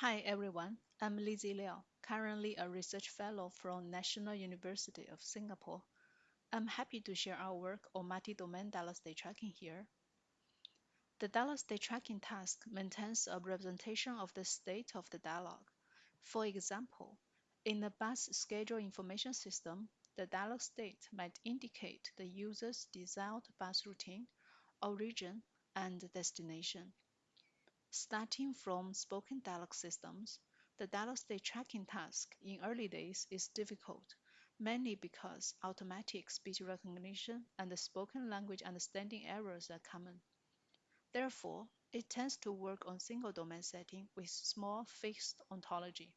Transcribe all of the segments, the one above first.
Hi everyone, I'm Lizi Liao, currently a research fellow from National University of Singapore. I'm happy to share our work on multi-domain dialog state tracking here. The dialog state tracking task maintains a representation of the state of the dialog. For example, in the bus schedule information system, the dialog state might indicate the user's desired bus routine, origin, and destination. Starting from spoken dialog systems, the dialog state tracking task in early days is difficult, mainly because automatic speech recognition and spoken language understanding errors are common. Therefore, it tends to work on single domain setting with small fixed ontology.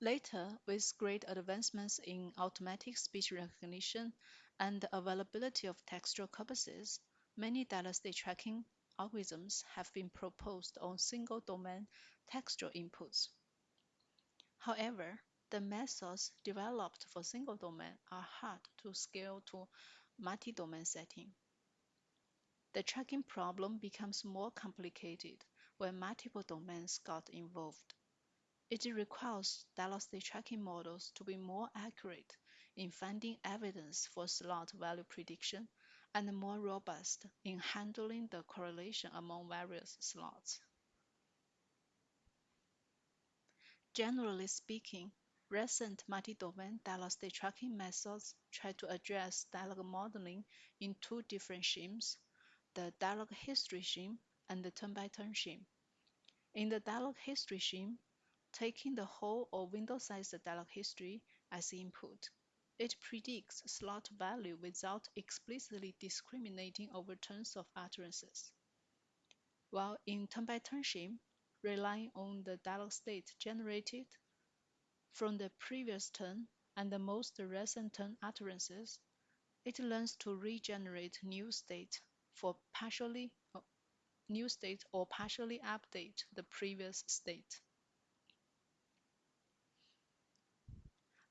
Later, with great advancements in automatic speech recognition and the availability of textual corpuses, many dialog state tracking algorithms have been proposed on single domain textual inputs. However, the methods developed for single domain are hard to scale to multi-domain setting. The tracking problem becomes more complicated when multiple domains got involved. It requires state tracking models to be more accurate in finding evidence for slot value prediction and more robust in handling the correlation among various slots. Generally speaking, recent multi-domain dialog state tracking methods try to address dialog modeling in two different schemes, the dialog history scheme and the turn-by-turn scheme. In the dialog history scheme, taking the whole or window-sized dialog history as input, it predicts slot value without explicitly discriminating over turns of utterances. While in turn-by-turn scheme, relying on the dialog state generated from the previous turn and the most recent turn utterances, it learns to regenerate new state for partially uh, new state or partially update the previous state.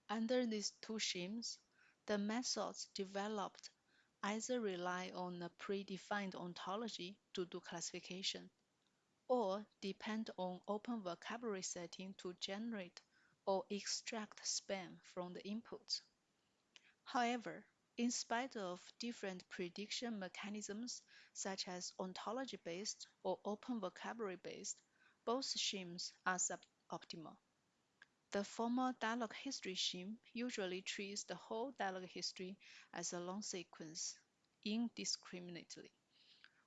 Under these two schemes, the methods developed either rely on a predefined ontology to do classification, or depend on open vocabulary setting to generate or extract span from the inputs. However, in spite of different prediction mechanisms such as ontology-based or open vocabulary-based, both schemes are suboptimal. The former dialog history scheme usually treats the whole dialog history as a long sequence, indiscriminately,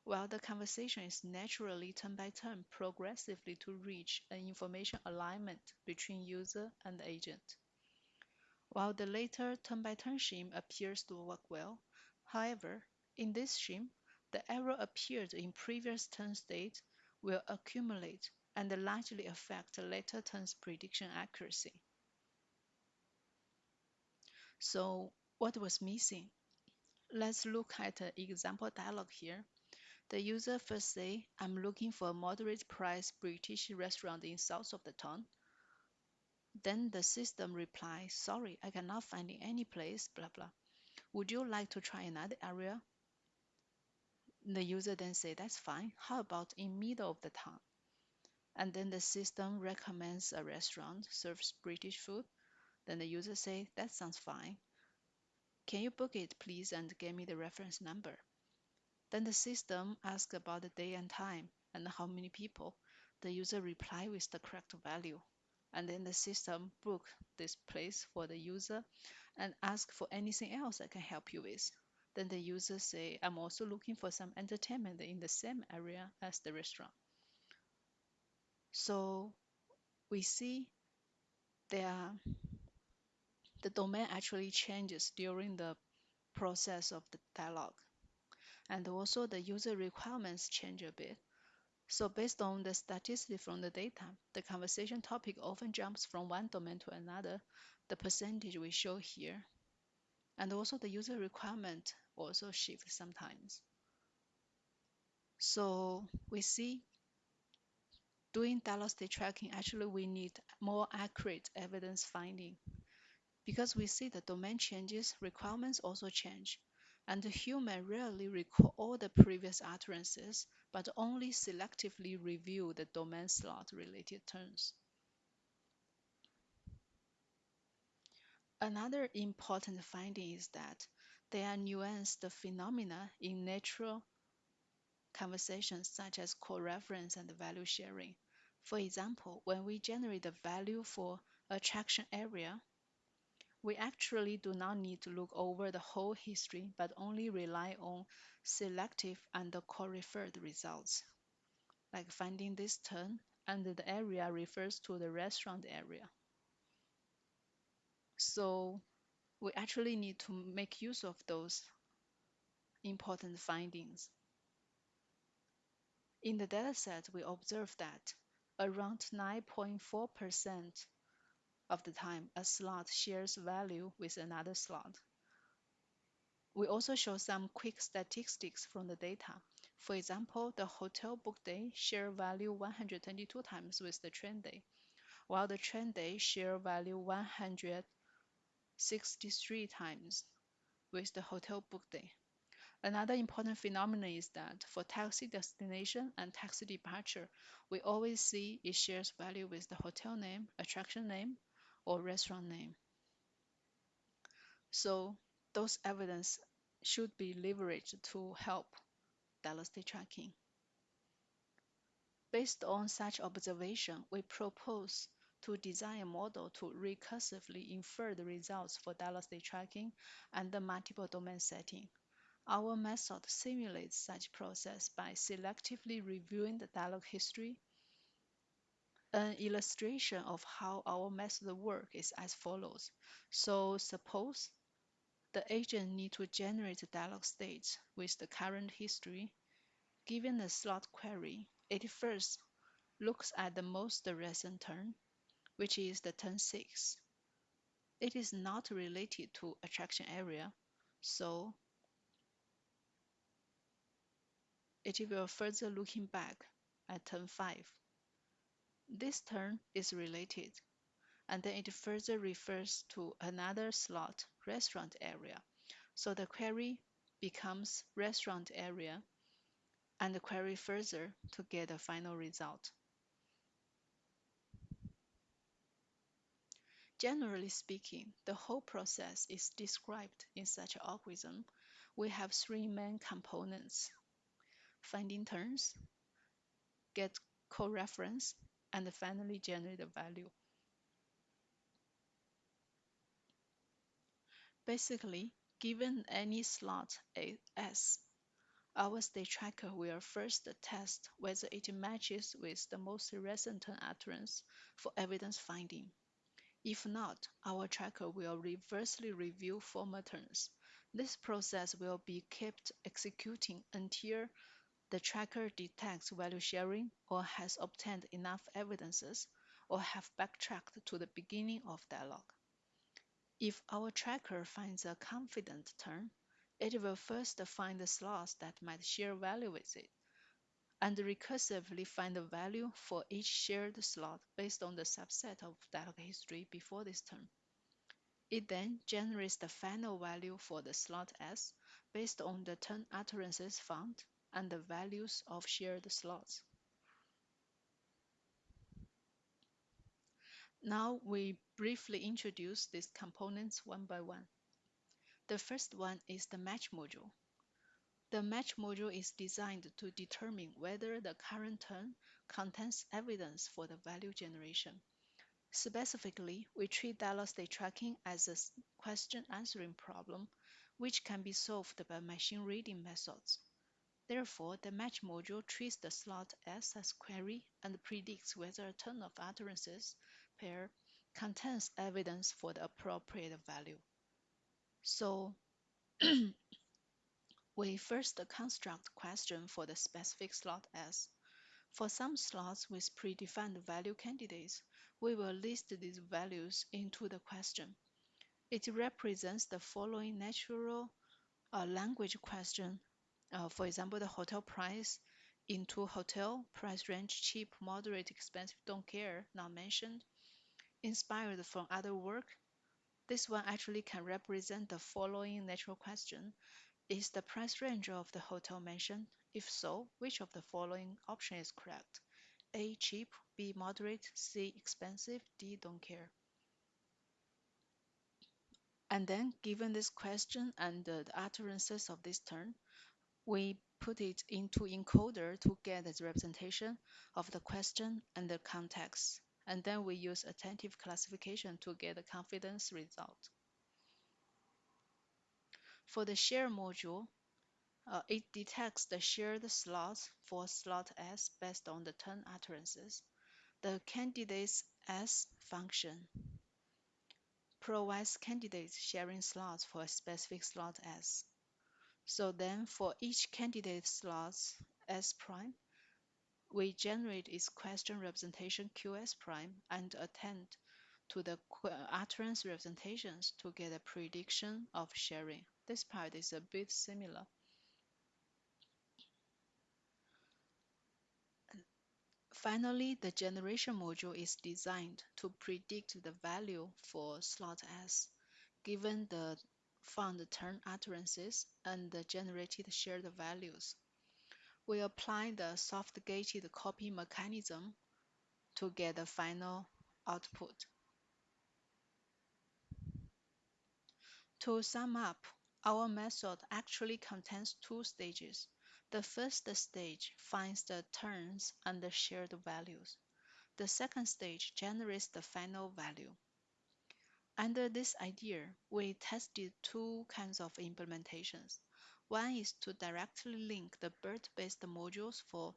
while the conversation is naturally turn by turn progressively to reach an information alignment between user and agent. While the later turn by turn scheme appears to work well, however, in this scheme, the error appeared in previous turn state will accumulate and largely affect later turns prediction accuracy. So what was missing? Let's look at an example dialog here. The user first say, I'm looking for a moderate price British restaurant in south of the town. Then the system replies, sorry, I cannot find any place, blah, blah. Would you like to try another area? The user then say, that's fine. How about in middle of the town? And then the system recommends a restaurant serves British food, then the user say, that sounds fine. Can you book it please and give me the reference number? Then the system asks about the day and time and how many people. The user reply with the correct value. And then the system book this place for the user and ask for anything else I can help you with. Then the user say, I'm also looking for some entertainment in the same area as the restaurant. So we see there uh, the domain actually changes during the process of the dialog. And also the user requirements change a bit. So based on the statistics from the data, the conversation topic often jumps from one domain to another. The percentage we show here. And also the user requirement also shift sometimes. So we see doing state tracking, actually we need more accurate evidence finding. Because we see the domain changes, requirements also change. and the human rarely recall all the previous utterances, but only selectively review the domain slot related terms. Another important finding is that there are nuanced phenomena in natural conversations such as co-reference and value sharing. For example, when we generate the value for attraction area, we actually do not need to look over the whole history, but only rely on selective and co-referred results, like finding this turn and the area refers to the restaurant area. So we actually need to make use of those important findings. In the dataset, we observe that around 9.4% of the time, a slot shares value with another slot. We also show some quick statistics from the data. For example, the hotel book day share value 122 times with the train day, while the train day share value 163 times with the hotel book day. Another important phenomenon is that for taxi destination and taxi departure, we always see it shares value with the hotel name, attraction name, or restaurant name. So those evidence should be leveraged to help state tracking. Based on such observation, we propose to design a model to recursively infer the results for state tracking and the multiple domain setting. Our method simulates such process by selectively reviewing the dialogue history. An illustration of how our method works is as follows. So suppose the agent need to generate a dialogue state with the current history. Given the slot query, it first looks at the most recent turn, which is the turn 6. It is not related to attraction area, so it will further looking back at turn 5. This turn is related, and then it further refers to another slot, restaurant area. So the query becomes restaurant area and the query further to get a final result. Generally speaking, the whole process is described in such an algorithm. We have three main components finding turns, get co-reference, and finally generate a value. Basically, given any slot S, our state tracker will first test whether it matches with the most recent utterance for evidence finding. If not, our tracker will reversely review former turns. This process will be kept executing until the tracker detects value sharing or has obtained enough evidences or have backtracked to the beginning of dialogue. If our tracker finds a confident turn, it will first find the slots that might share value with it, and recursively find the value for each shared slot based on the subset of dialogue history before this turn. It then generates the final value for the slot S based on the turn utterances found and the values of shared slots. Now we briefly introduce these components one by one. The first one is the match module. The match module is designed to determine whether the current turn contains evidence for the value generation. Specifically, we treat dialogue state tracking as a question answering problem, which can be solved by machine reading methods. Therefore, the match module treats the slot S as query and predicts whether a turn of utterances pair contains evidence for the appropriate value. So we first construct question for the specific slot S. For some slots with predefined value candidates, we will list these values into the question. It represents the following natural uh, language question uh, for example, the hotel price into hotel price range cheap, moderate, expensive, don't care, not mentioned. Inspired from other work, this one actually can represent the following natural question. Is the price range of the hotel mentioned? If so, which of the following option is correct? A. Cheap, B. Moderate, C. Expensive, D. Don't care. And then, given this question and the utterances of this term, we put it into encoder to get the representation of the question and the context. And then we use attentive classification to get the confidence result. For the share module, uh, it detects the shared slots for slot S based on the turn utterances. The candidates S function provides candidates sharing slots for a specific slot S. So then for each candidate slots S prime, we generate its question representation QS prime and attend to the utterance representations to get a prediction of sharing. This part is a bit similar. Finally, the generation module is designed to predict the value for slot S, given the found turn utterances and generated shared values. We apply the soft-gated copy mechanism to get the final output. To sum up, our method actually contains two stages. The first stage finds the turns and the shared values. The second stage generates the final value. Under this idea, we tested two kinds of implementations. One is to directly link the BERT-based modules for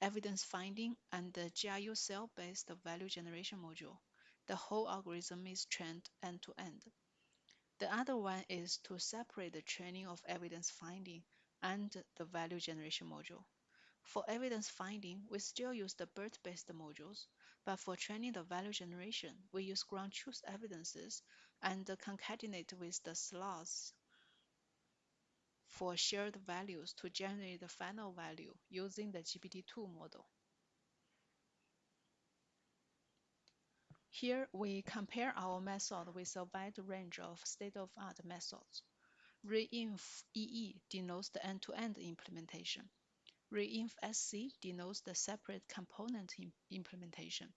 evidence finding and the GRU cell-based value generation module. The whole algorithm is trained end-to-end. -end. The other one is to separate the training of evidence finding and the value generation module. For evidence finding, we still use the BERT-based modules, but for training the value generation, we use ground truth evidences and concatenate with the slots for shared values to generate the final value using the GPT-2 model. Here, we compare our method with a wide range of state-of-art methods. Reinf EE denotes the end-to-end -end implementation. Reinf SC denotes the separate component implementation.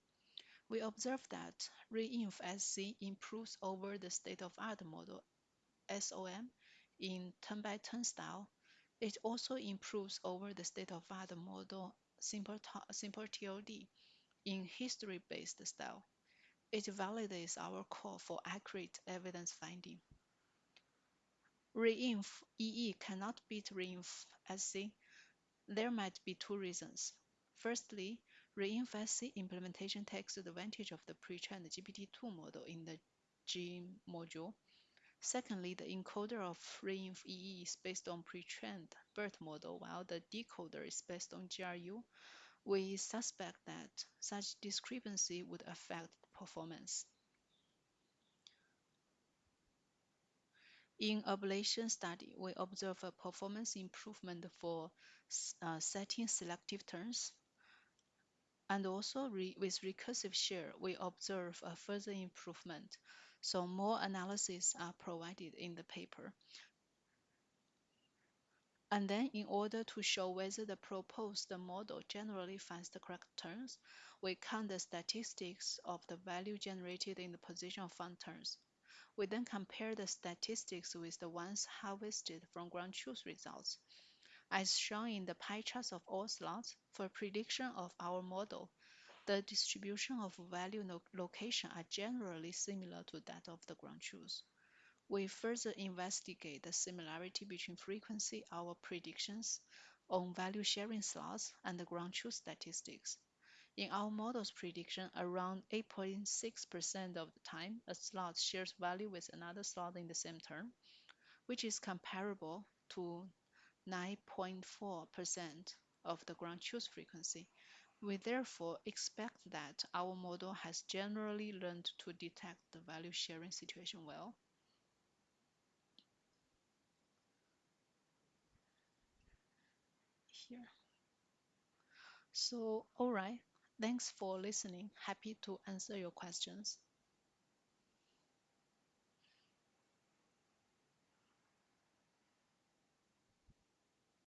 We observe that Reinf SC improves over the state-of-art model SOM in turn-by-turn -turn style. It also improves over the state-of-art model simple, simple TOD in history-based style. It validates our call for accurate evidence finding. Reinf EE cannot beat Reinf SC. There might be two reasons. Firstly, Reinf implementation takes advantage of the pre-trained GPT-2 model in the G module. Secondly, the encoder of Reinf is based on pre-trained BERT model, while the decoder is based on GRU. We suspect that such discrepancy would affect performance. In ablation study, we observe a performance improvement for uh, setting selective turns. And also re with recursive share, we observe a further improvement. So more analyses are provided in the paper. And then in order to show whether the proposed model generally finds the correct turns, we count the statistics of the value generated in the position of found turns. We then compare the statistics with the ones harvested from ground truth results. As shown in the pie charts of all slots, for prediction of our model, the distribution of value location are generally similar to that of the ground truth. We further investigate the similarity between frequency our predictions on value sharing slots and the ground truth statistics. In our model's prediction, around 8.6% of the time, a slot shares value with another slot in the same term, which is comparable to 9.4% of the ground truth frequency. We therefore expect that our model has generally learned to detect the value sharing situation well. here. So, all right. Thanks for listening. Happy to answer your questions.